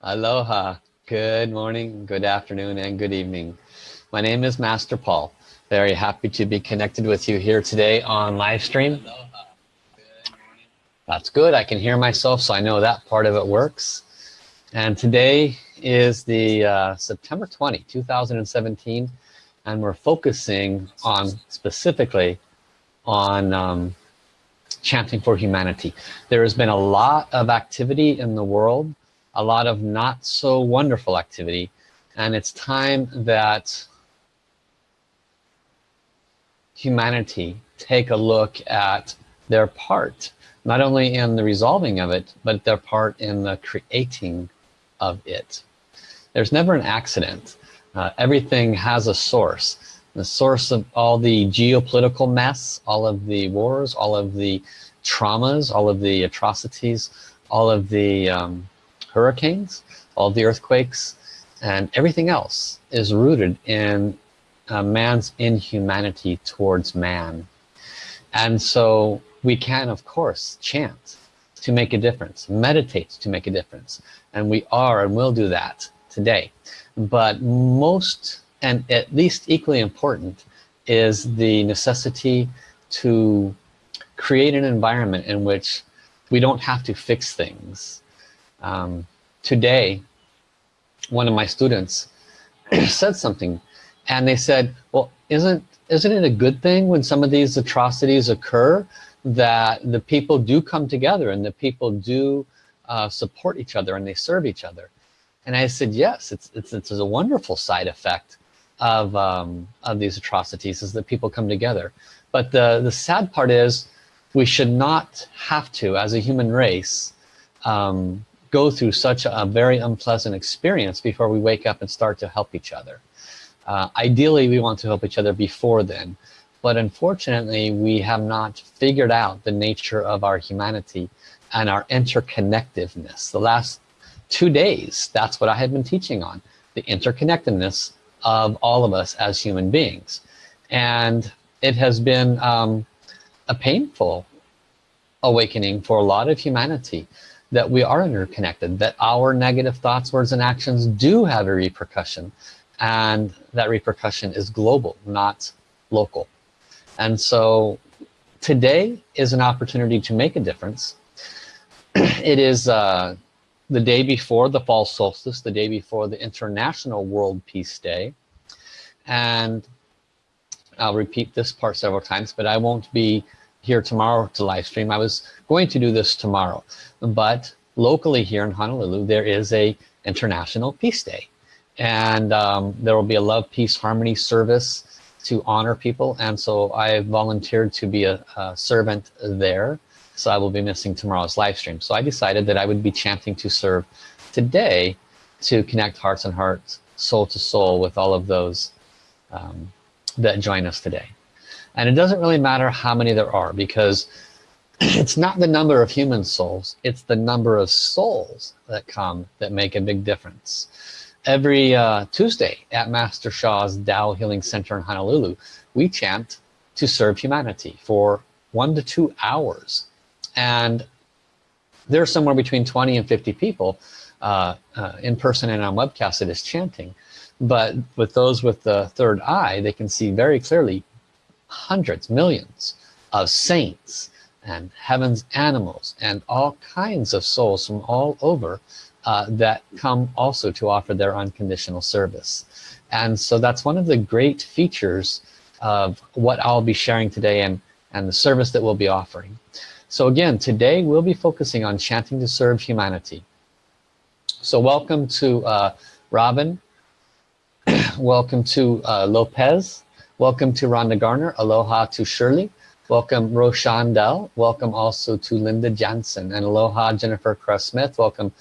Aloha. Good morning, good afternoon, and good evening. My name is Master Paul. Very happy to be connected with you here today on live stream. That's good. I can hear myself, so I know that part of it works. And today is the uh, September 20, 2017, and we're focusing on specifically on um, chanting for humanity. There has been a lot of activity in the world, a lot of not so wonderful activity, and it's time that humanity take a look at their part, not only in the resolving of it, but their part in the creating of it. There's never an accident. Uh, everything has a source the source of all the geopolitical mess, all of the wars, all of the traumas, all of the atrocities, all of the um, hurricanes, all the earthquakes, and everything else is rooted in uh, man's inhumanity towards man. And so we can, of course, chant to make a difference, meditate to make a difference. And we are and will do that today. But most and at least equally important is the necessity to create an environment in which we don't have to fix things. Um, today, one of my students said something and they said, well, isn't, isn't it a good thing when some of these atrocities occur that the people do come together and the people do uh, support each other and they serve each other? And I said, yes, it's, it's, it's a wonderful side effect of, um, of these atrocities is that people come together. But the, the sad part is we should not have to, as a human race, um, go through such a very unpleasant experience before we wake up and start to help each other. Uh, ideally, we want to help each other before then. But unfortunately, we have not figured out the nature of our humanity and our interconnectedness. The last two days, that's what I have been teaching on, the interconnectedness of all of us as human beings. And it has been um, a painful awakening for a lot of humanity that we are interconnected, that our negative thoughts, words, and actions do have a repercussion. And that repercussion is global, not local. And so today is an opportunity to make a difference. it is uh, the day before the fall solstice, the day before the International World Peace Day. And I'll repeat this part several times, but I won't be here tomorrow to live stream. I was going to do this tomorrow, but locally here in Honolulu, there is a International Peace Day. And um, there will be a love, peace, harmony service to honor people. And so I volunteered to be a, a servant there so I will be missing tomorrow's live stream. So I decided that I would be chanting to serve today to connect hearts and hearts, soul to soul with all of those um, that join us today. And it doesn't really matter how many there are because it's not the number of human souls, it's the number of souls that come that make a big difference. Every uh, Tuesday at Master Sha's Tao Healing Center in Honolulu, we chant to serve humanity for one to two hours and there's somewhere between 20 and 50 people uh, uh, in person and on webcast that is chanting but with those with the third eye they can see very clearly hundreds millions of saints and heaven's animals and all kinds of souls from all over uh, that come also to offer their unconditional service. And so that's one of the great features of what I'll be sharing today and and the service that we'll be offering. So again, today we'll be focusing on chanting to serve humanity. So welcome to uh, Robin, welcome to uh, Lopez, welcome to Rhonda Garner, aloha to Shirley, welcome Rochandell, welcome also to Linda Jansen, and aloha Jennifer Cross-Smith, welcome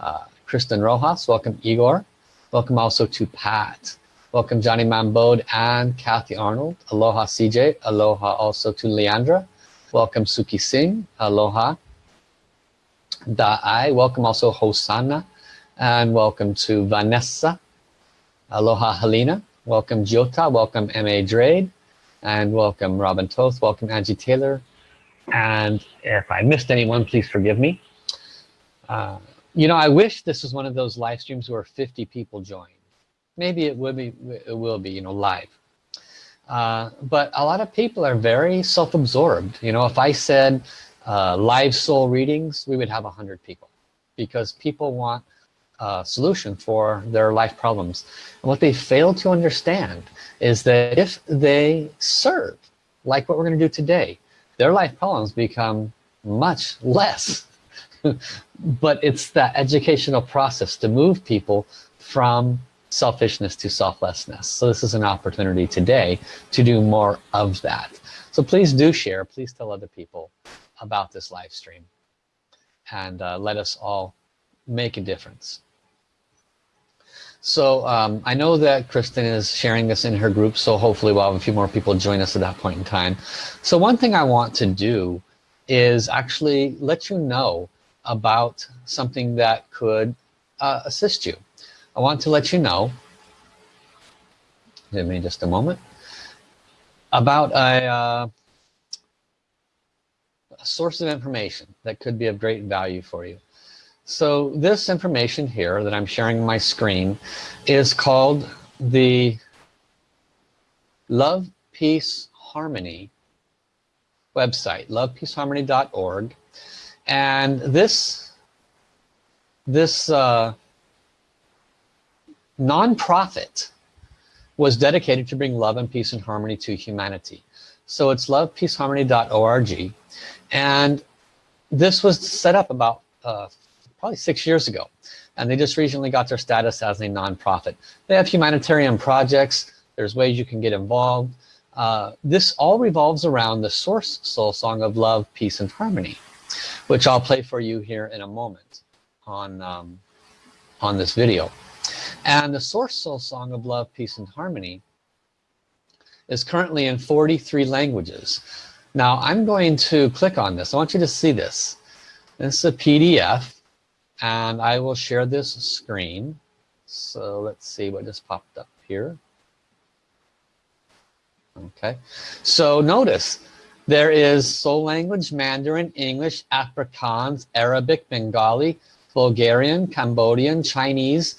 uh, Kristen Rojas, welcome Igor, welcome also to Pat, welcome Johnny Mambode and Kathy Arnold, aloha CJ, aloha also to Leandra, Welcome Suki Singh, aloha. Da'ai, welcome also Hosanna, and welcome to Vanessa. Aloha Helena, welcome Jota, welcome M.A. Drade, and welcome Robin Toth, welcome Angie Taylor. And if I missed anyone, please forgive me. Uh, you know I wish this was one of those live streams where 50 people join maybe it will be it will be you know live uh, but a lot of people are very self-absorbed you know if I said uh, live soul readings we would have a hundred people because people want a solution for their life problems. And what they fail to understand is that if they serve like what we're going to do today their life problems become much less. But it's that educational process to move people from selfishness to selflessness. So this is an opportunity today to do more of that. So please do share please tell other people about this live stream. And uh, let us all make a difference so um, I know that Kristen is sharing this in her group so hopefully we'll have a few more people join us at that point in time. So one thing I want to do is actually let you know about something that could uh, assist you. I want to let you know give me just a moment about a, uh, a source of information that could be of great value for you so this information here that I'm sharing my screen is called the Love Peace Harmony website lovepeaceharmony.org and this this uh, nonprofit was dedicated to bring love and peace and harmony to humanity. So it's lovepeaceharmony.org and this was set up about uh, probably six years ago and they just recently got their status as a nonprofit. They have humanitarian projects. There's ways you can get involved. Uh, this all revolves around the source soul song of love peace and harmony which I'll play for you here in a moment on um, on this video. And the source soul song of love peace and harmony is currently in 43 languages. Now I'm going to click on this. I want you to see this. This is a PDF and I will share this screen. So let's see what just popped up here. Okay. So notice there is soul language Mandarin English Afrikaans Arabic Bengali Bulgarian Cambodian Chinese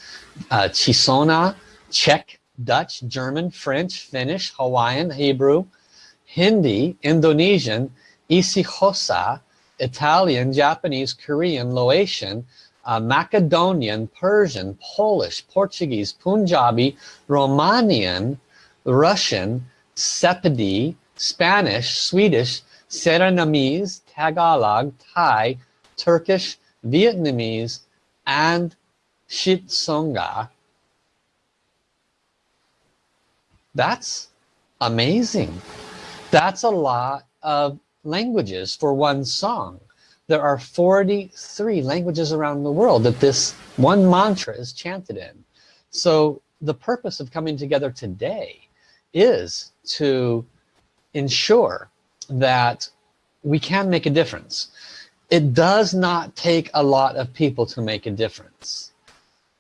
uh, ChiShona Czech Dutch German French Finnish Hawaiian Hebrew Hindi Indonesian IsiXhosa Italian Japanese Korean Laotian uh, Macedonian, Persian, Polish, Portuguese, Punjabi, Romanian, Russian, Sepedi, Spanish, Swedish, Surinamese, Tagalog, Thai, Turkish, Vietnamese, and Xitsonga. That's amazing. That's a lot of languages for one song there are 43 languages around the world that this one mantra is chanted in. So the purpose of coming together today is to ensure that we can make a difference. It does not take a lot of people to make a difference.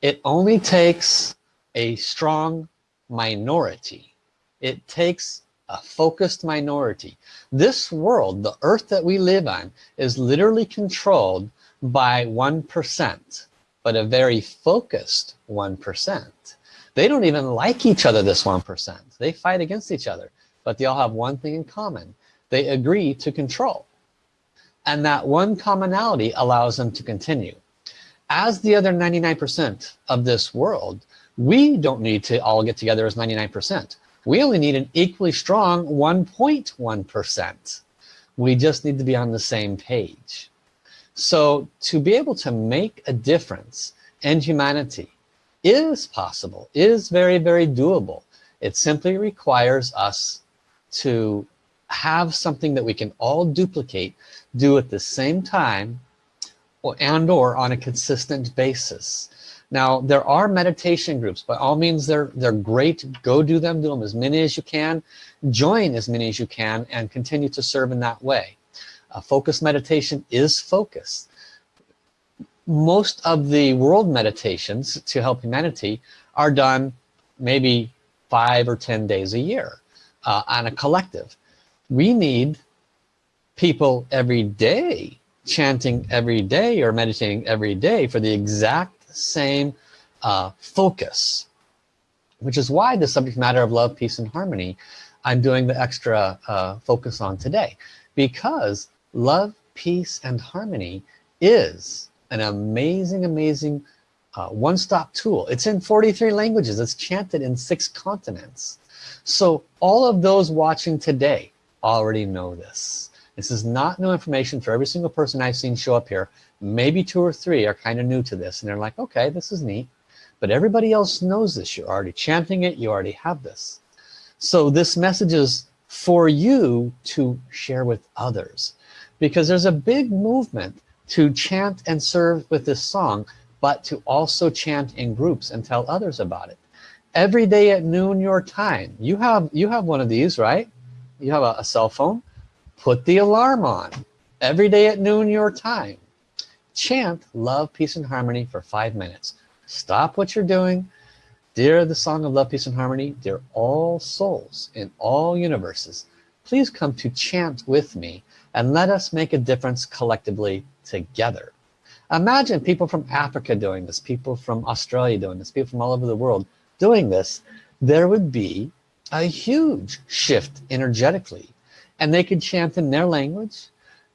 It only takes a strong minority. It takes a focused minority. This world the earth that we live on is literally controlled by 1% but a very focused 1% they don't even like each other this 1% they fight against each other but they all have one thing in common. They agree to control. And that one commonality allows them to continue. As the other 99% of this world we don't need to all get together as 99% we only need an equally strong 1.1%. We just need to be on the same page. So to be able to make a difference in humanity is possible, is very, very doable. It simply requires us to have something that we can all duplicate, do at the same time, or, and or on a consistent basis. Now there are meditation groups by all means they're they're great. Go do them do them as many as you can. Join as many as you can and continue to serve in that way. Uh, focus meditation is focus. Most of the world meditations to help humanity are done maybe five or ten days a year uh, on a collective. We need people every day chanting every day or meditating every day for the exact same uh, focus which is why the subject matter of love peace and harmony I'm doing the extra uh, focus on today. Because love peace and harmony is an amazing amazing uh, one-stop tool. It's in 43 languages. It's chanted in six continents. So all of those watching today already know this this is not new information for every single person I've seen show up here. Maybe two or three are kind of new to this and they're like okay this is neat. But everybody else knows this. You're already chanting it. You already have this. So this message is for you to share with others. Because there's a big movement to chant and serve with this song but to also chant in groups and tell others about it. Every day at noon your time. You have you have one of these right? You have a, a cell phone put the alarm on every day at noon your time. Chant love peace and harmony for five minutes. Stop what you're doing. Dear the song of love peace and harmony dear all souls in all universes please come to chant with me and let us make a difference collectively together. Imagine people from Africa doing this people from Australia doing this people from all over the world doing this. There would be a huge shift energetically and they could chant in their language.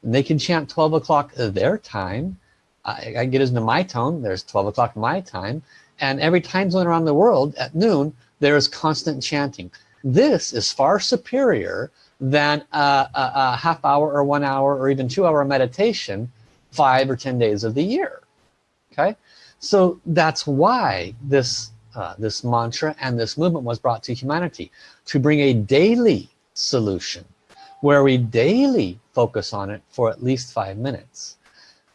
And they can chant 12 o'clock their time. I, I get into my tone. There's 12 o'clock my time. And every time zone around the world at noon there is constant chanting. This is far superior than a, a, a half hour or one hour or even two hour meditation five or ten days of the year. Okay? So that's why this uh, this mantra and this movement was brought to humanity to bring a daily solution where we daily focus on it for at least five minutes.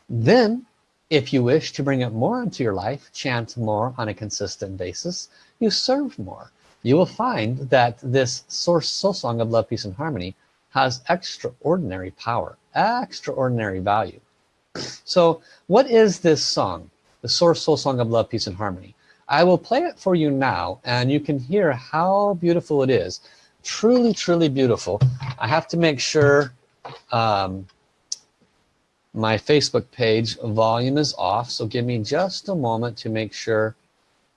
Then if you wish to bring it more into your life chant more on a consistent basis you serve more. You will find that this source soul song of love peace and harmony has extraordinary power extraordinary value. So what is this song? The source soul song of love peace and harmony. I will play it for you now and you can hear how beautiful it is truly truly beautiful. I have to make sure um, my Facebook page volume is off so give me just a moment to make sure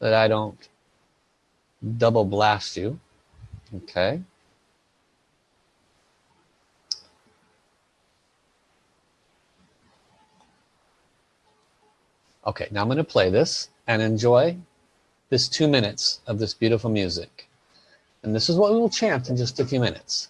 that I don't double blast you. Okay. Okay now I'm gonna play this and enjoy this two minutes of this beautiful music and this is what we will chant in just a few minutes.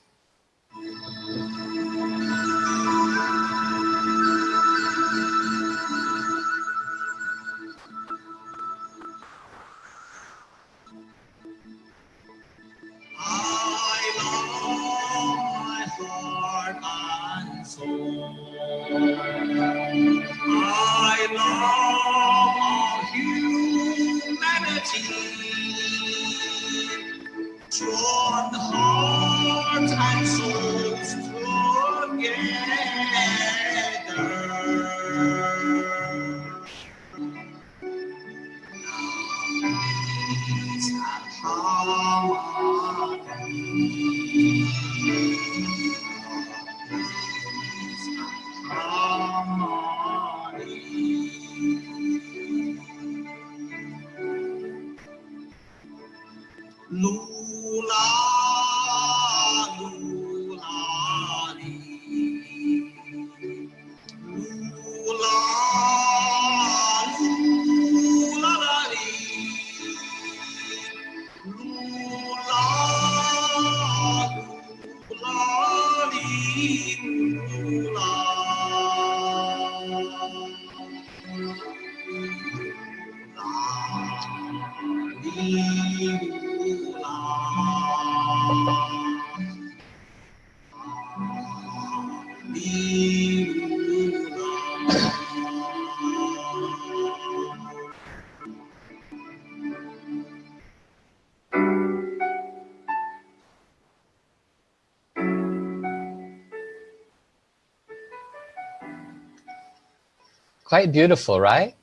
Quite beautiful right?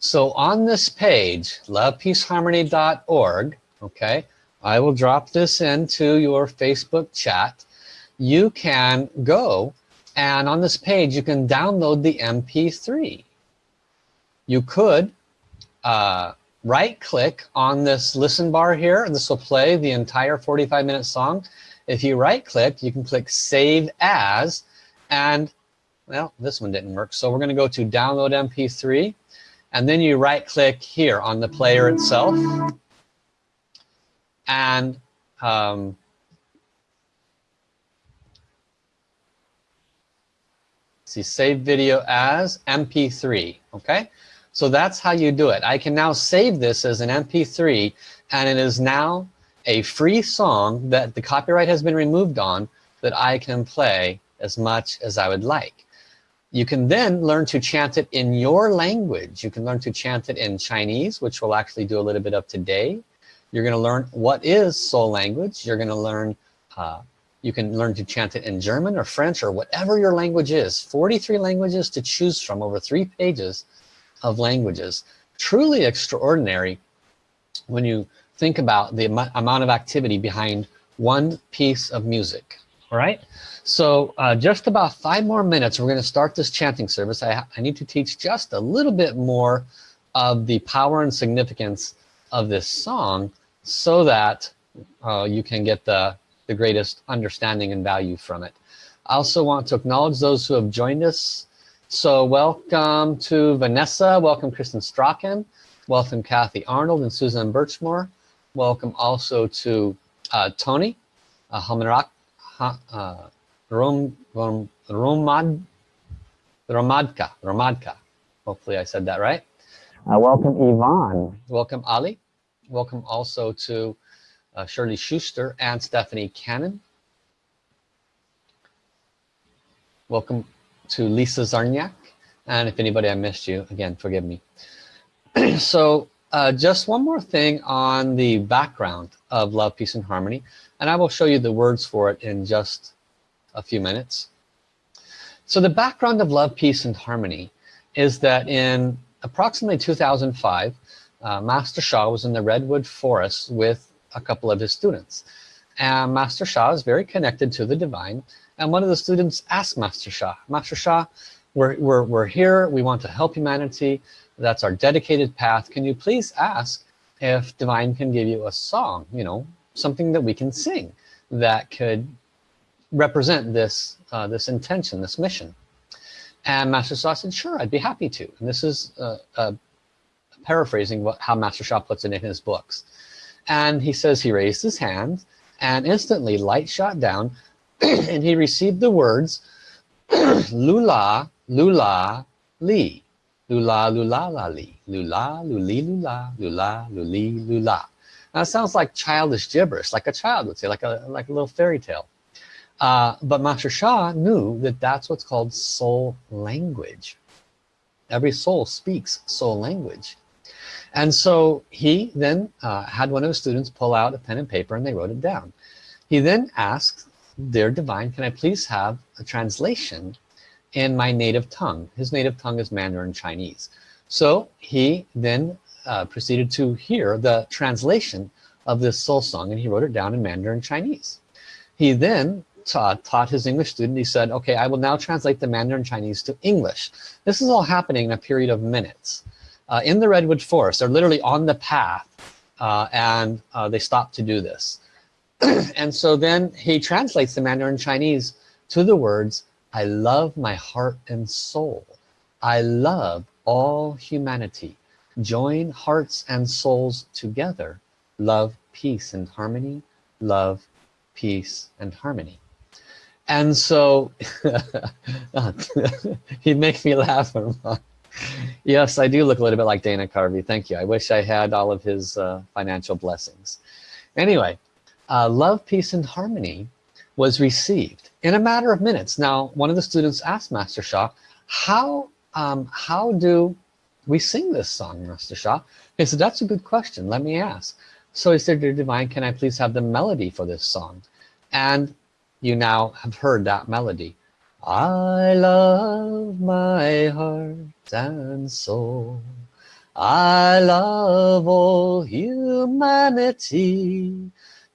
So on this page lovepeaceharmony.org okay I will drop this into your Facebook chat. You can go and on this page you can download the MP3 you could uh, right click on this listen bar here. And this will play the entire 45 minute song. If you right click you can click save as and well this one didn't work so we're gonna go to download mp3 and then you right click here on the player itself and um, see save video as mp3 okay so that's how you do it. I can now save this as an MP3 and it is now a free song that the copyright has been removed on that I can play as much as I would like. You can then learn to chant it in your language. You can learn to chant it in Chinese, which we'll actually do a little bit of today. You're gonna learn what is soul language. You're gonna learn, uh, you can learn to chant it in German or French or whatever your language is. 43 languages to choose from over three pages of languages. Truly extraordinary when you think about the amount of activity behind one piece of music. All right. So uh, just about five more minutes, we're going to start this chanting service. I, I need to teach just a little bit more of the power and significance of this song so that uh, you can get the, the greatest understanding and value from it. I also want to acknowledge those who have joined us so welcome to Vanessa, welcome Kristen Strachan, welcome Kathy Arnold and Susan Birchmore. Welcome also to uh, Tony uh, Hamarak, uh, Rom, Rom, Romad, Romadka, Romadka. Hopefully I said that right. Uh, welcome Yvonne. Welcome Ali. Welcome also to uh, Shirley Schuster and Stephanie Cannon. Welcome to Lisa Zarniak. And if anybody I missed you, again, forgive me. so uh, just one more thing on the background of Love, Peace, and Harmony. And I will show you the words for it in just a few minutes. So the background of Love, Peace, and Harmony is that in approximately 2005, uh, Master Sha was in the Redwood Forest with a couple of his students. And Master Sha is very connected to the divine and one of the students asked Master Sha, Master Sha, we're, we're, we're here, we want to help humanity, that's our dedicated path. Can you please ask if Divine can give you a song, you know, something that we can sing that could represent this, uh, this intention, this mission? And Master Sha said, sure, I'd be happy to. And this is uh, uh, paraphrasing what, how Master Sha puts it in his books. And he says he raised his hand and instantly light shot down and he received the words lula lula li lula lula la li lula luli lula lula luli lula now it sounds like childish gibberish like a child would say like a like a little fairy tale uh, but Master Sha knew that that's what's called soul language. Every soul speaks soul language. And so he then uh, had one of his students pull out a pen and paper and they wrote it down. He then asked dear divine can I please have a translation in my native tongue? His native tongue is Mandarin Chinese. So he then uh, proceeded to hear the translation of this soul song and he wrote it down in Mandarin Chinese. He then taught, taught his English student he said okay I will now translate the Mandarin Chinese to English. This is all happening in a period of minutes uh, in the Redwood Forest. They're literally on the path uh, and uh, they stop to do this. And so then he translates the Mandarin Chinese to the words I love my heart and soul. I love all humanity. Join hearts and souls together. Love peace and harmony. Love peace and harmony and so he makes me laugh yes I do look a little bit like Dana Carvey thank you I wish I had all of his uh, financial blessings anyway uh, love, peace, and harmony was received in a matter of minutes. Now, one of the students asked Master Sha, how, um, how do we sing this song, Master Sha? He said, that's a good question. Let me ask. So he said, Dear Divine, can I please have the melody for this song? And you now have heard that melody. I love my heart and soul. I love all humanity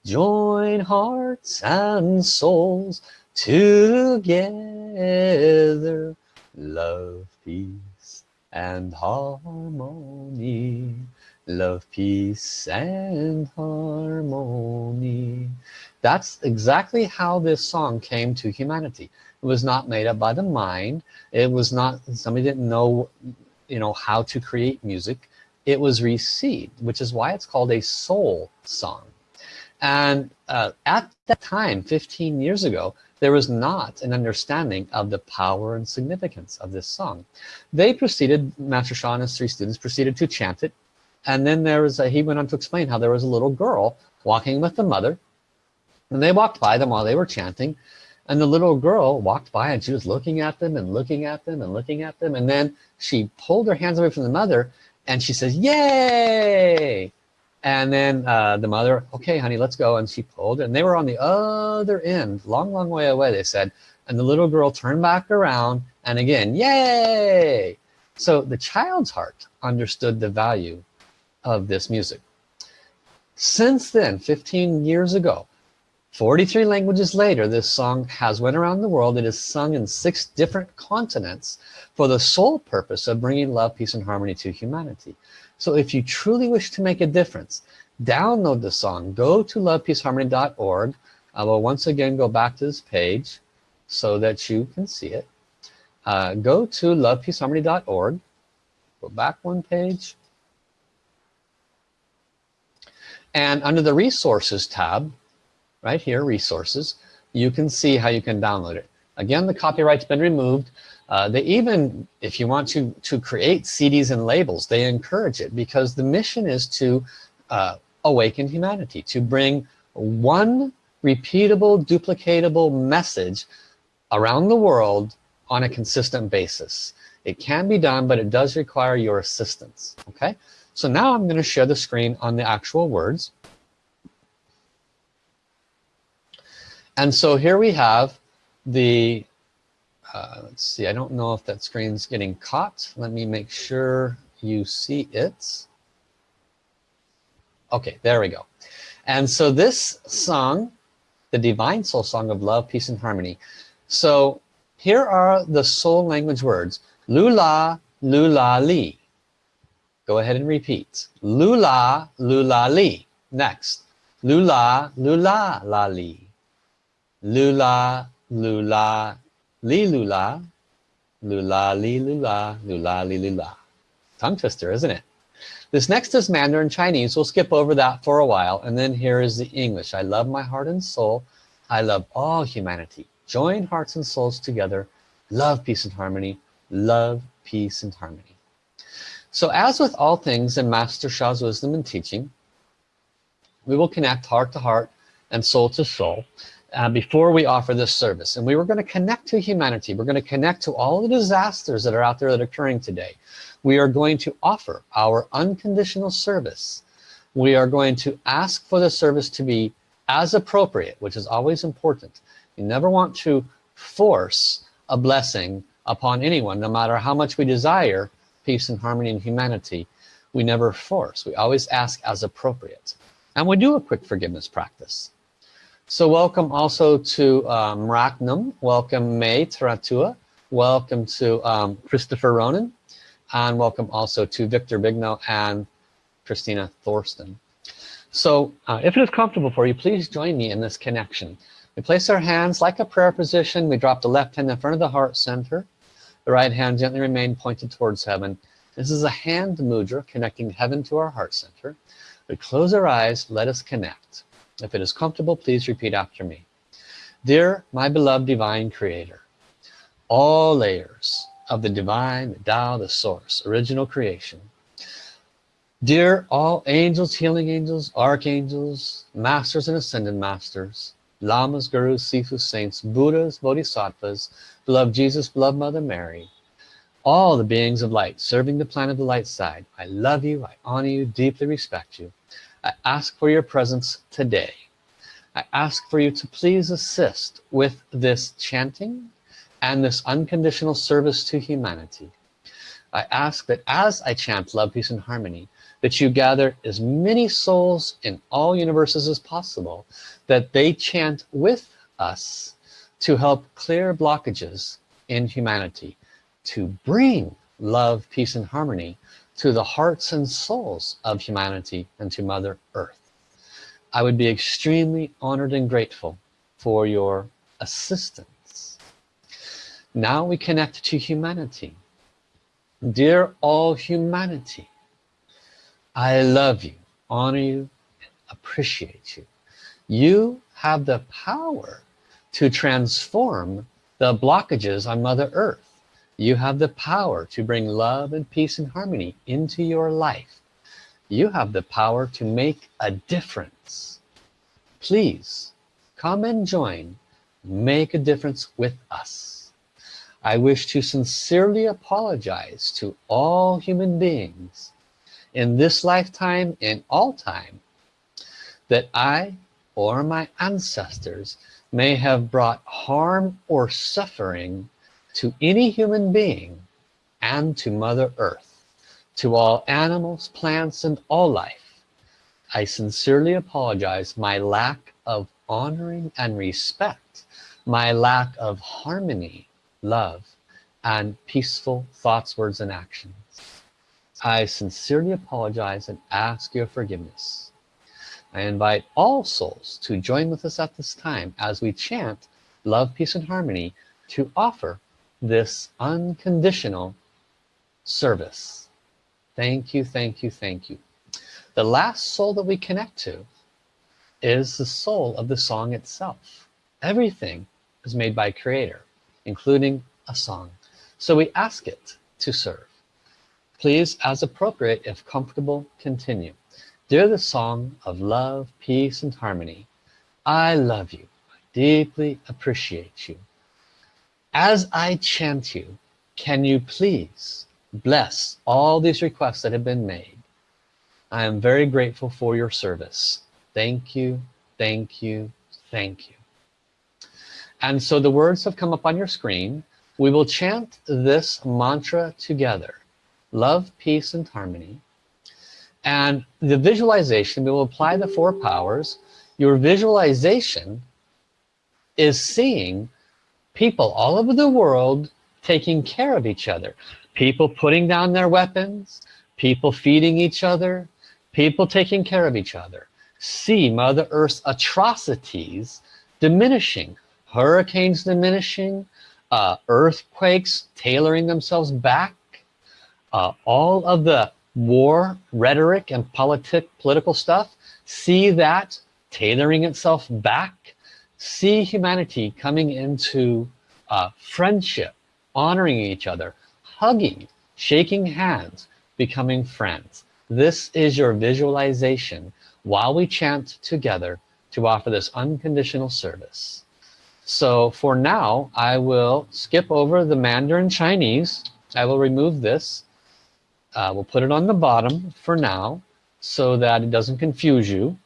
join hearts and souls together love peace and harmony love peace and harmony that's exactly how this song came to humanity. It was not made up by the mind. It was not somebody didn't know you know how to create music. It was received which is why it's called a soul song. And uh, at that time 15 years ago there was not an understanding of the power and significance of this song. They proceeded Master Sha and his three students proceeded to chant it. And then there was a, he went on to explain how there was a little girl walking with the mother and they walked by them while they were chanting. And the little girl walked by and she was looking at them and looking at them and looking at them. And then she pulled her hands away from the mother and she says yay! And then uh, the mother okay honey let's go. And she pulled and they were on the other end long long way away they said. And the little girl turned back around and again yay! So the child's heart understood the value of this music. Since then 15 years ago 43 languages later this song has went around the world. It is sung in six different continents for the sole purpose of bringing love peace and harmony to humanity. So if you truly wish to make a difference download the song. Go to lovepeaceharmony.org I will once again go back to this page so that you can see it. Uh, go to lovepeaceharmony.org go back one page. And under the resources tab right here resources you can see how you can download it. Again the copyright's been removed. Uh, they even if you want to to create CDs and labels they encourage it because the mission is to uh, awaken humanity to bring one repeatable duplicatable message around the world on a consistent basis. It can be done but it does require your assistance okay? So now I'm going to share the screen on the actual words and so here we have the uh, let's see I don't know if that screen's getting caught. Let me make sure you see it. Okay there we go. And so this song the divine soul song of love peace and harmony. So here are the soul language words lula lula li. Go ahead and repeat. Lula lula li. Next. Lula lula la li lula lula li lula lula li lula lula li lula. Tongue twister isn't it? This next is Mandarin Chinese. We'll skip over that for a while and then here is the English. I love my heart and soul. I love all humanity. Join hearts and souls together. Love peace and harmony. Love peace and harmony. So as with all things in Master Sha's wisdom and teaching we will connect heart to heart and soul to soul uh, before we offer this service. And we were going to connect to humanity. We're going to connect to all the disasters that are out there that are occurring today. We are going to offer our unconditional service. We are going to ask for the service to be as appropriate which is always important. You never want to force a blessing upon anyone no matter how much we desire peace and harmony and humanity. We never force. We always ask as appropriate. And we do a quick forgiveness practice so welcome also to um, Raknam, welcome May Taratua, welcome to um, Christopher Ronan, and welcome also to Victor Bigno and Christina Thorsten. So uh, if it is comfortable for you, please join me in this connection. We place our hands like a prayer position. We drop the left hand in front of the heart center. The right hand gently remain pointed towards heaven. This is a hand mudra connecting heaven to our heart center. We close our eyes, let us connect. If it is comfortable, please repeat after me. Dear my beloved divine creator, all layers of the divine, the Tao, the source, original creation. Dear all angels, healing angels, archangels, masters and ascended masters, lamas, gurus, sifus, saints, buddhas, bodhisattvas, beloved Jesus, beloved Mother Mary, all the beings of light serving the planet of the light side. I love you, I honor you, deeply respect you. I ask for your presence today. I ask for you to please assist with this chanting and this unconditional service to humanity. I ask that as I chant love, peace, and harmony, that you gather as many souls in all universes as possible, that they chant with us to help clear blockages in humanity to bring love peace and harmony to the hearts and souls of humanity and to mother earth. I would be extremely honored and grateful for your assistance. Now we connect to humanity. Dear all humanity I love you honor you appreciate you. You have the power to transform the blockages on mother earth you have the power to bring love and peace and harmony into your life. You have the power to make a difference. Please come and join make a difference with us. I wish to sincerely apologize to all human beings in this lifetime in all time that I or my ancestors may have brought harm or suffering to any human being and to Mother Earth, to all animals, plants, and all life. I sincerely apologize my lack of honoring and respect, my lack of harmony, love, and peaceful thoughts, words, and actions. I sincerely apologize and ask your forgiveness. I invite all souls to join with us at this time as we chant love peace and harmony to offer this unconditional service. Thank you thank you thank you. The last soul that we connect to is the soul of the song itself. Everything is made by creator including a song. So we ask it to serve. Please as appropriate if comfortable continue. Dear the song of love, peace, and harmony, I love you. I deeply appreciate you. As I chant you, can you please bless all these requests that have been made? I am very grateful for your service. Thank you, thank you, thank you. And so the words have come up on your screen. We will chant this mantra together. Love, peace, and harmony and the visualization we will apply the four powers your visualization is seeing people all over the world taking care of each other. People putting down their weapons people feeding each other people taking care of each other. See mother earth's atrocities diminishing hurricanes diminishing uh, earthquakes tailoring themselves back. Uh, all of the war rhetoric and politic political stuff see that tailoring itself back see humanity coming into uh, friendship honoring each other hugging shaking hands becoming friends. This is your visualization while we chant together to offer this unconditional service. So for now I will skip over the Mandarin Chinese. I will remove this. Uh, we'll put it on the bottom for now so that it doesn't confuse you.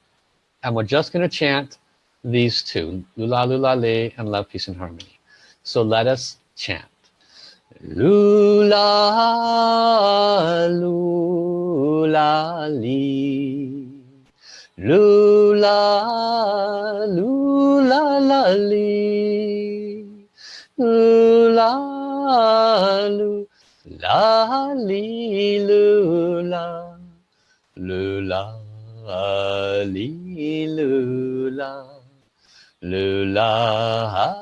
And we're just going to chant these two lula lula le and love peace and harmony. So let us chant. Lula lula li lula lula la li lula lula la li lula. Lula li lula lula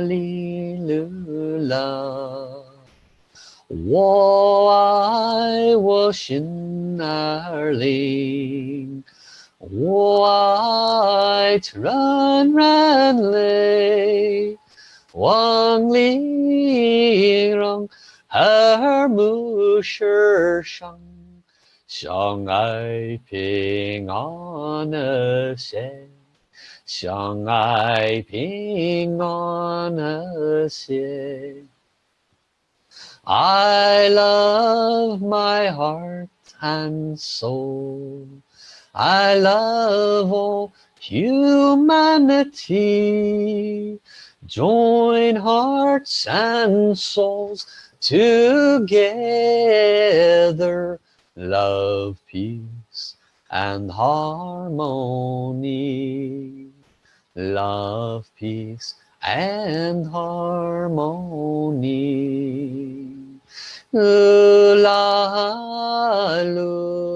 li lula 我爱我心儿灵，我爱纯然泪，望玲珑。耳目是伤，相爱平安和谐， 相爱平安和谐。I love my heart and soul. I love all humanity. Join hearts and souls together love peace and harmony love peace and harmony. La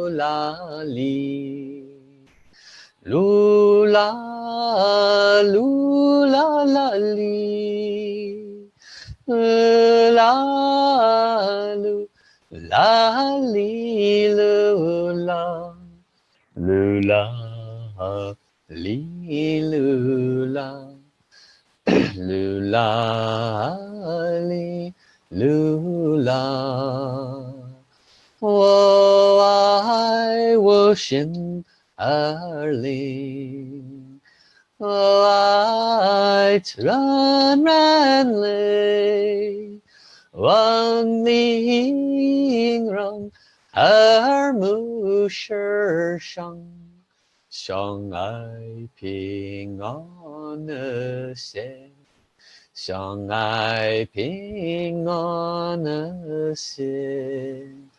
la li. Lula lula la li. La lu la li lula lula li Lula, lulali lula wo ai wo i er ling run, run, run, run, run, run, ning rong mu shi shang. 相爱平安的心相爱平安的心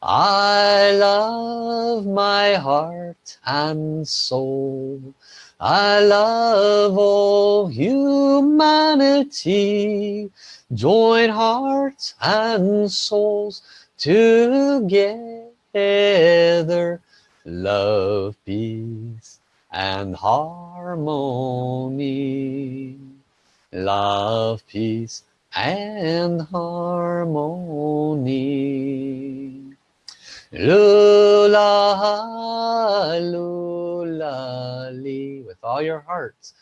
I love my heart and soul I love all humanity join hearts and souls together love peace and harmony. Love peace and harmony. Lula lula with all your hearts.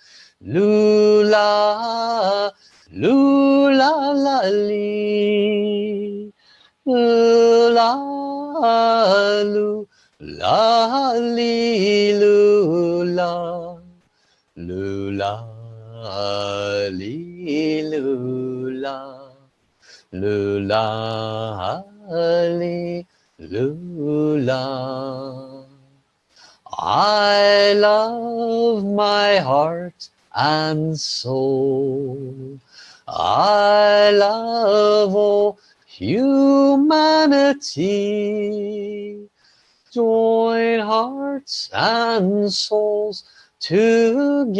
Lula lula lula lula li lula lula li lula lula li lula I love my heart and soul. I love all humanity join hearts and souls together.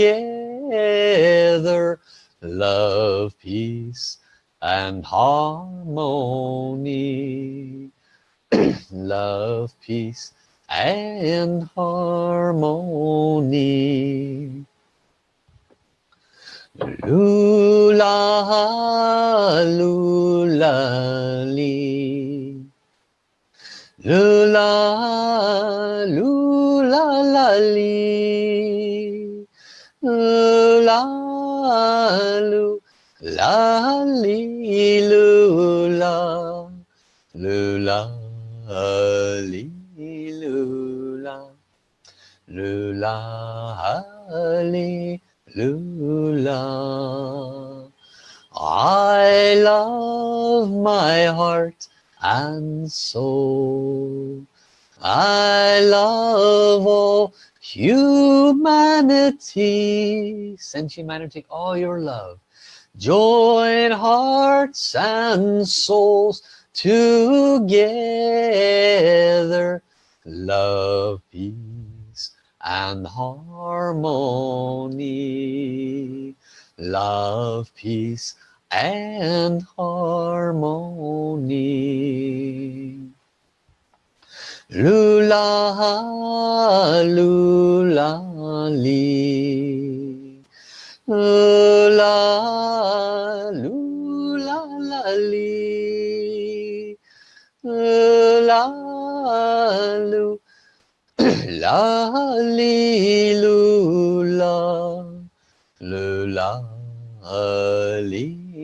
Love peace and harmony. Love peace and harmony. Lula lula li lula lula la li. La lu la lula. Lula li lula. Lula li lula. I love my heart and soul I love all humanity. Send humanity all your love join hearts and souls together. Love peace and harmony. Love peace and harmony. Lula lula li. Lula lula la li. La lu li lula. Lula li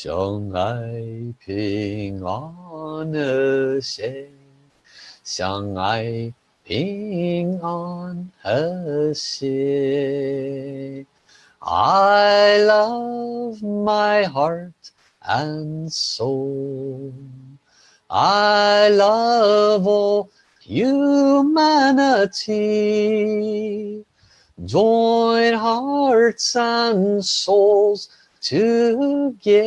相爱平安的心，相爱平安和谐。 I love my heart and soul I love all humanity join hearts and souls together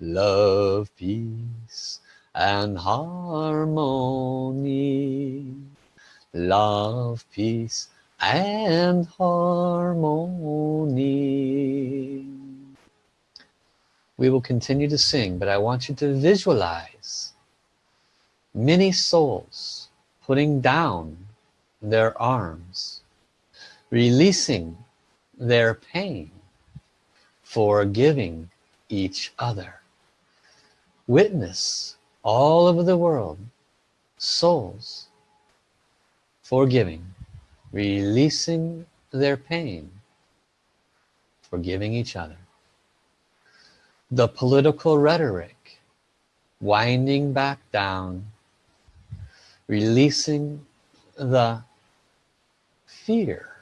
love peace and harmony. Love peace and harmony. We will continue to sing but I want you to visualize many souls putting down their arms releasing their pain forgiving each other. Witness all over the world souls forgiving releasing their pain forgiving each other. The political rhetoric winding back down releasing the fear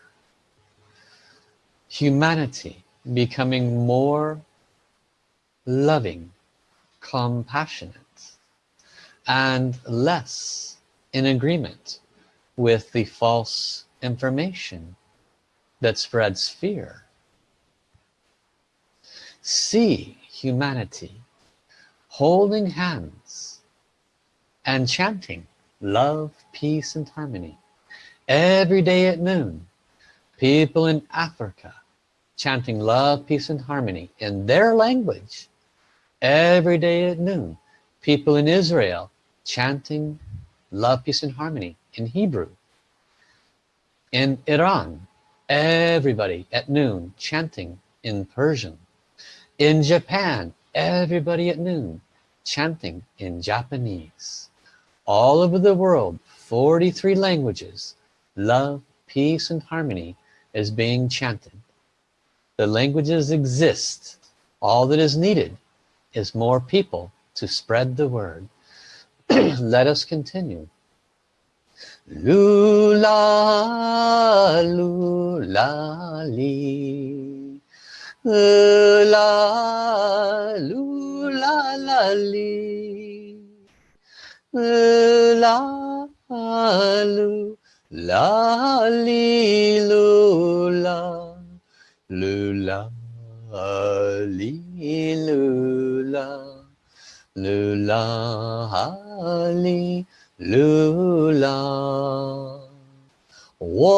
humanity becoming more loving compassionate and less in agreement with the false information that spreads fear. See humanity holding hands and chanting love peace and harmony every day at noon. People in Africa chanting love peace and harmony in their language every day at noon. People in Israel chanting love peace and harmony in Hebrew. In Iran everybody at noon chanting in Persian. In Japan everybody at noon chanting in Japanese. All over the world 43 languages love peace and harmony is being chanted the languages exist all that is needed is more people to spread the word. Let us continue. Lula lula li. La lula la li. La lu la li lula lula li lula lula li lula wo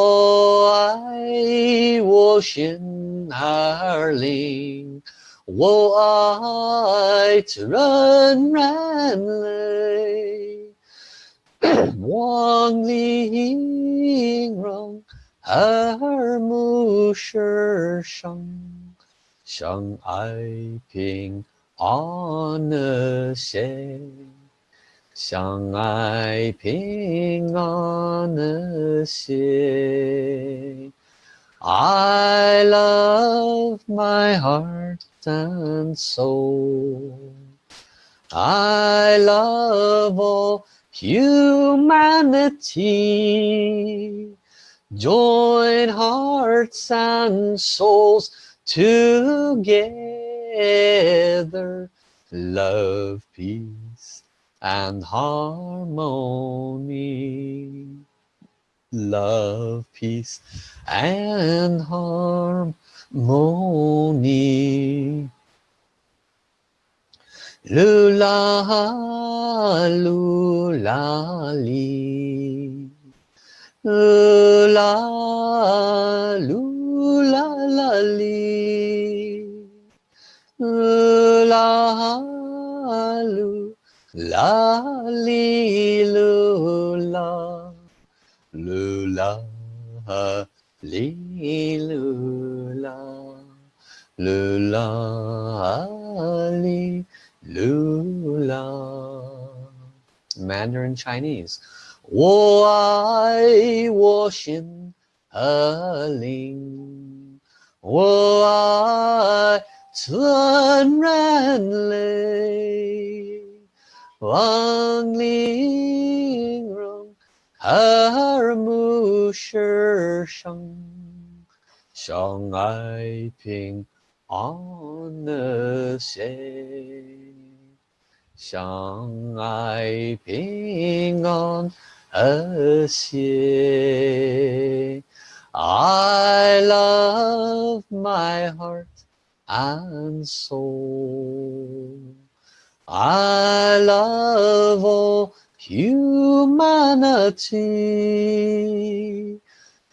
ai wo xin er ling wo ai ren ren lei. Wang ling rong er mu shi sheng sheng ai ping 安乐些，相爱平安乐些。I love my heart and soul. I love all humanity. Join hearts and souls together. Love peace and harmony. Love peace and harmony. Lula lula li lula lula li. La lu la li lu la. Lu la li lu la. Lu la li lu la. Mandarin Chinese 我爱我心和灵，我爱。纯然泪，望玲珑，耳目是生，相爱平安和谐，相爱平安 I love my heart and soul. I love all humanity.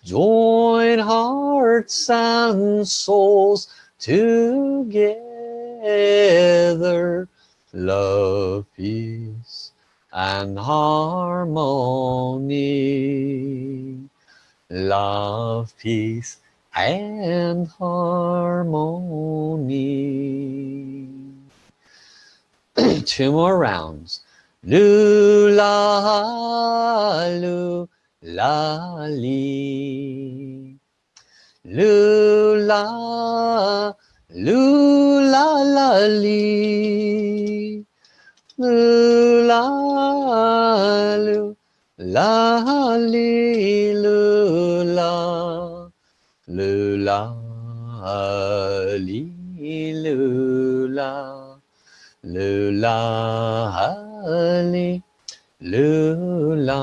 Join hearts and souls together. Love, peace, and harmony. Love, peace, and harmony. Two more rounds. Lula, lula, li. Lula, la, li Lula, lula, li, lula. Lula, li, lula. Lula, li, lula.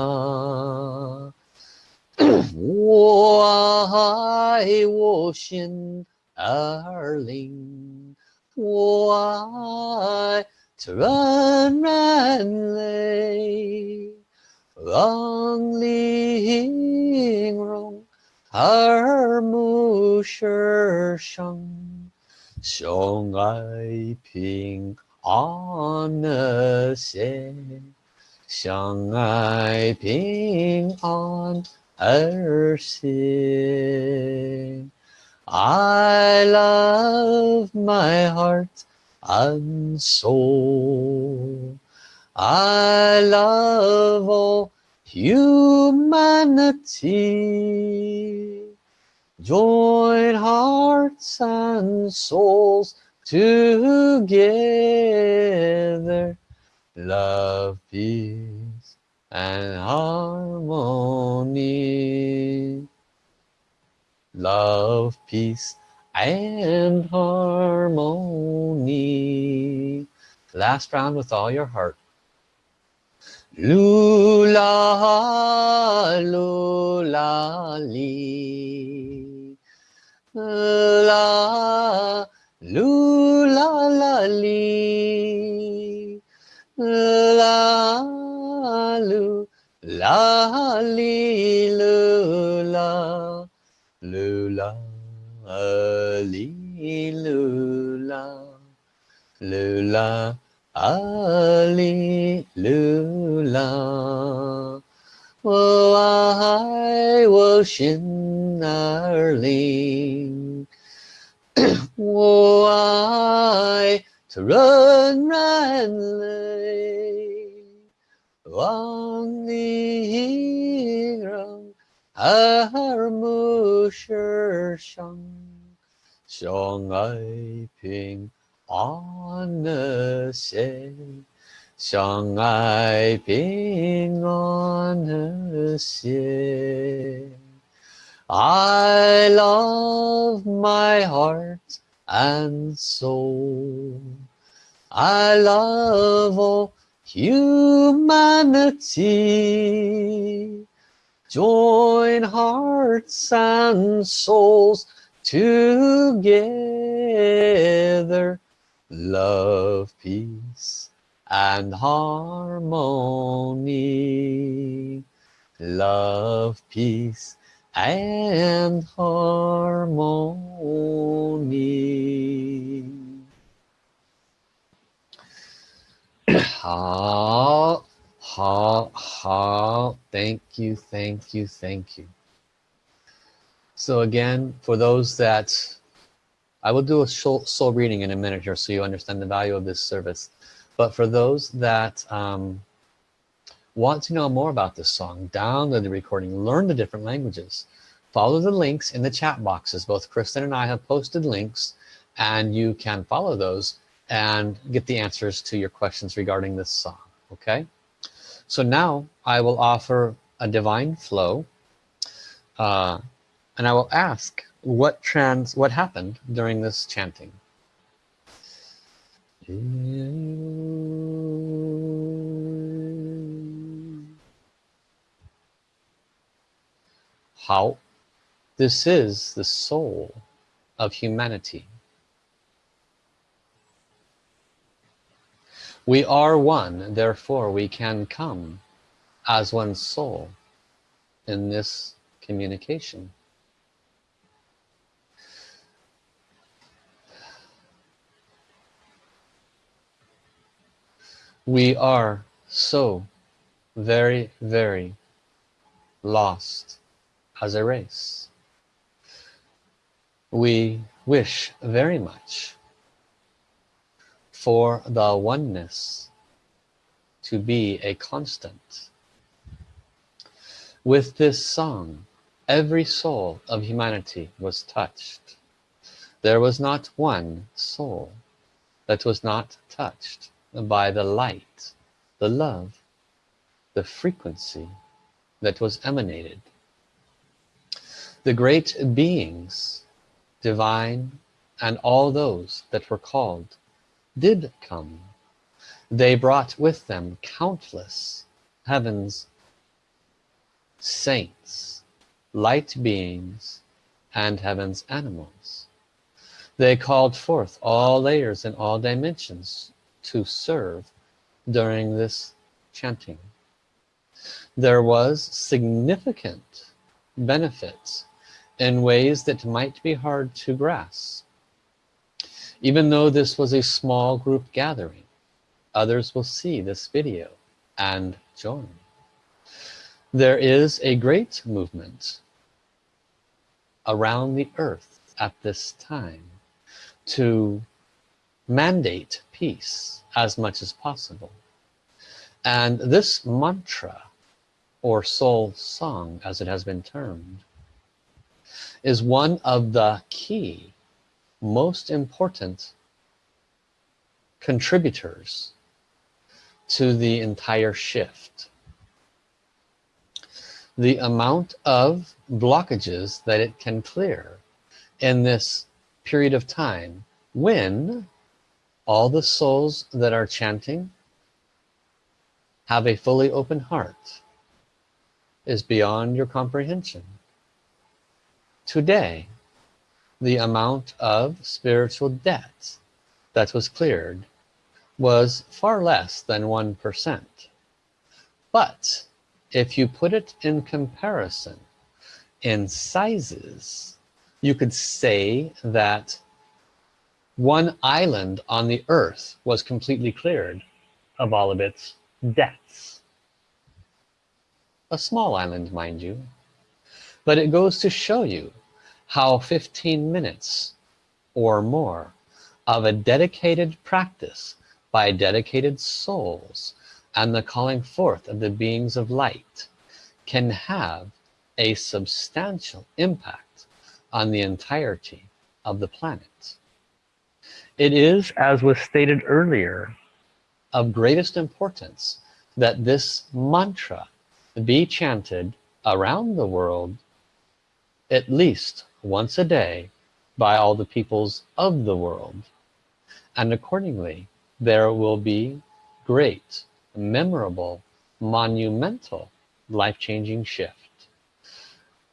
我爱我心儿灵，我爱 to run, run, lay. Long ling rong, har mu shi shang, xiong ai ping an xie, xiang ai ping on er xie. I love my heart and soul. I love all humanity. Join hearts and souls together. Love, peace, and harmony. Love, peace, and harmony. Last round with all your heart. Lula, lula, li. La, lula, la, li. La, lu, la, li, lula. Lula, li, lula. Lula, Ali Lula，我爱我心儿灵，我爱纯然泪，望你让耳目世上， 相爱平。安和谐，相爱平安和谐。I love my heart and soul. I love all humanity. Join hearts and souls together love peace and harmony. Love peace and harmony. Ha ha ha. Thank you thank you thank you. So again, for those that I will do a soul, reading in a minute here so you understand the value of this service. But for those that um, want to know more about this song, download the recording, learn the different languages, follow the links in the chat boxes. Both Kristen and I have posted links and you can follow those and get the answers to your questions regarding this song. Okay. So now I will offer a divine flow uh, and I will ask what trans what happened during this chanting? How this is the soul of humanity. We are one therefore we can come as one soul in this communication we are so very very lost as a race. We wish very much for the oneness to be a constant. With this song every soul of humanity was touched. There was not one soul that was not touched by the light, the love, the frequency that was emanated. The great beings, divine, and all those that were called did come. They brought with them countless heavens, saints, light beings, and heaven's animals. They called forth all layers and all dimensions to serve during this chanting. There was significant benefits in ways that might be hard to grasp. Even though this was a small group gathering, others will see this video and join. There is a great movement around the earth at this time to mandate peace as much as possible. And this mantra or soul song as it has been termed is one of the key most important contributors to the entire shift. The amount of blockages that it can clear in this period of time when all the souls that are chanting have a fully open heart is beyond your comprehension. Today the amount of spiritual debt that was cleared was far less than one percent. But if you put it in comparison in sizes you could say that one island on the earth was completely cleared of all of its debts. A small island mind you. But it goes to show you how 15 minutes or more of a dedicated practice by dedicated souls and the calling forth of the beings of light can have a substantial impact on the entirety of the planet it is, as was stated earlier, of greatest importance that this mantra be chanted around the world at least once a day by all the peoples of the world. And accordingly, there will be great, memorable, monumental, life-changing shift.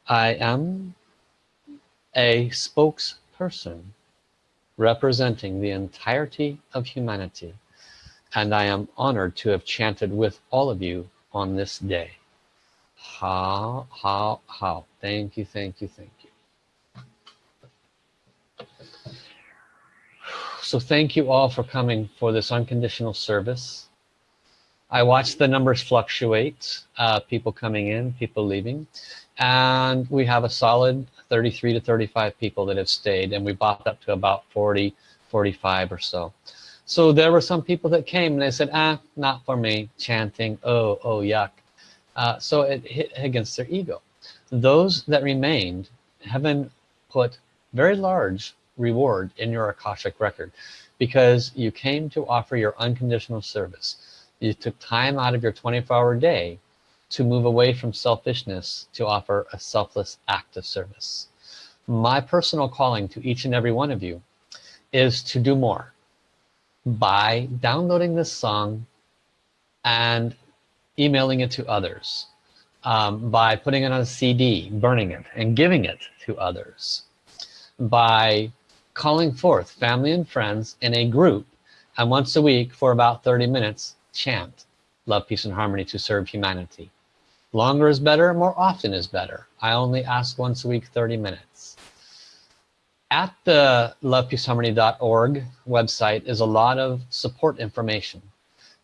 I am a spokesperson representing the entirety of humanity and I am honored to have chanted with all of you on this day. How how how thank you thank you thank you. So thank you all for coming for this unconditional service. I watch the numbers fluctuate uh, people coming in people leaving and we have a solid 33 to 35 people that have stayed and we bought up to about 40 45 or so. So there were some people that came and they said ah not for me chanting oh oh yuck. Uh, so it hit against their ego. Those that remained heaven put very large reward in your Akashic record because you came to offer your unconditional service. You took time out of your 24-hour day to move away from selfishness to offer a selfless act of service. My personal calling to each and every one of you is to do more by downloading this song and emailing it to others um, by putting it on a CD burning it and giving it to others by calling forth family and friends in a group and once a week for about 30 minutes chant love peace and harmony to serve humanity longer is better more often is better. I only ask once a week 30 minutes. At the lovepeaceharmony.org website is a lot of support information.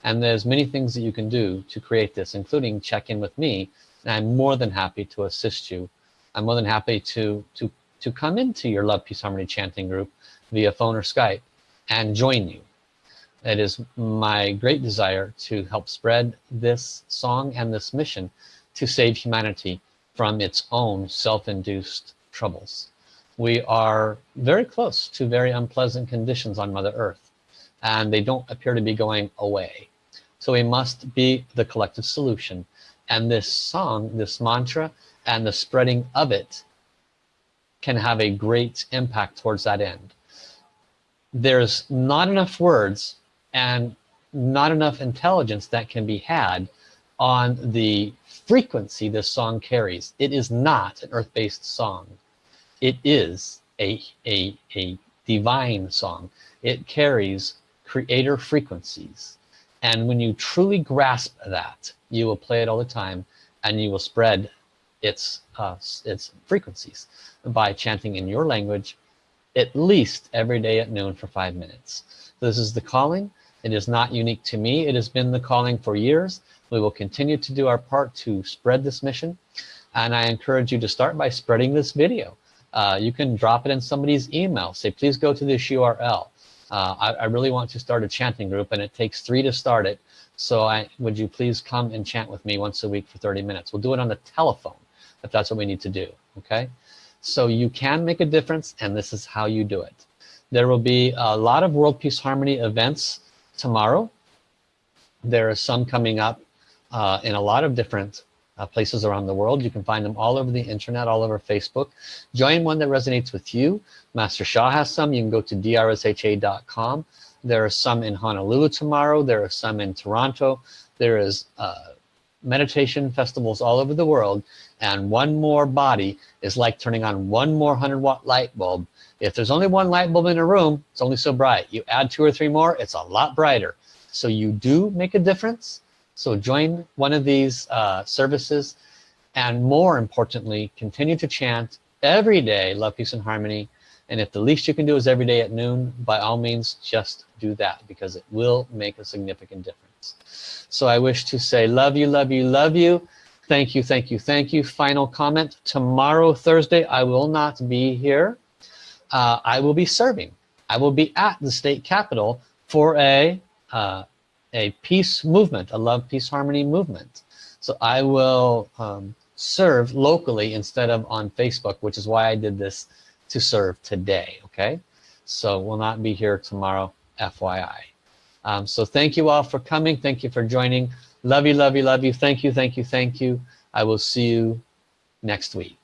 And there's many things that you can do to create this including check in with me. And I'm more than happy to assist you. I'm more than happy to to to come into your love peace harmony chanting group via phone or Skype and join you. It is my great desire to help spread this song and this mission to save humanity from its own self-induced troubles. We are very close to very unpleasant conditions on Mother Earth and they don't appear to be going away. So we must be the collective solution. And this song this mantra and the spreading of it can have a great impact towards that end. There's not enough words and not enough intelligence that can be had on the frequency this song carries. It is not an earth-based song. It is a, a, a divine song. It carries creator frequencies. And when you truly grasp that you will play it all the time and you will spread its uh, its frequencies by chanting in your language at least every day at noon for five minutes. This is the calling. It is not unique to me. It has been the calling for years we will continue to do our part to spread this mission and I encourage you to start by spreading this video. Uh, you can drop it in somebody's email. Say please go to this URL uh, I, I, really want to start a chanting group and it takes three to start it. So I would you please come and chant with me once a week for 30 minutes? We'll do it on the telephone if that's what we need to do okay? So you can make a difference and this is how you do it. There will be a lot of world peace harmony events tomorrow. There are some coming up uh, in a lot of different uh, places around the world. You can find them all over the internet, all over Facebook. Join one that resonates with you. Master Sha has some. You can go to drsha.com. There are some in Honolulu tomorrow. There are some in Toronto. There is uh, meditation festivals all over the world. And one more body is like turning on one more 100 watt light bulb. If there's only one light bulb in a room, it's only so bright. You add two or three more, it's a lot brighter. So you do make a difference so join one of these uh, services and more importantly, continue to chant every day, love, peace, and harmony. And if the least you can do is every day at noon, by all means, just do that because it will make a significant difference. So I wish to say, love you, love you, love you. Thank you, thank you, thank you. Final comment, tomorrow, Thursday, I will not be here. Uh, I will be serving. I will be at the state capitol for a uh, a peace movement, a love, peace, harmony movement. So I will um, serve locally instead of on Facebook, which is why I did this to serve today, okay? So we'll not be here tomorrow, FYI. Um, so thank you all for coming. Thank you for joining. Love you, love you, love you. Thank you, thank you, thank you. I will see you next week.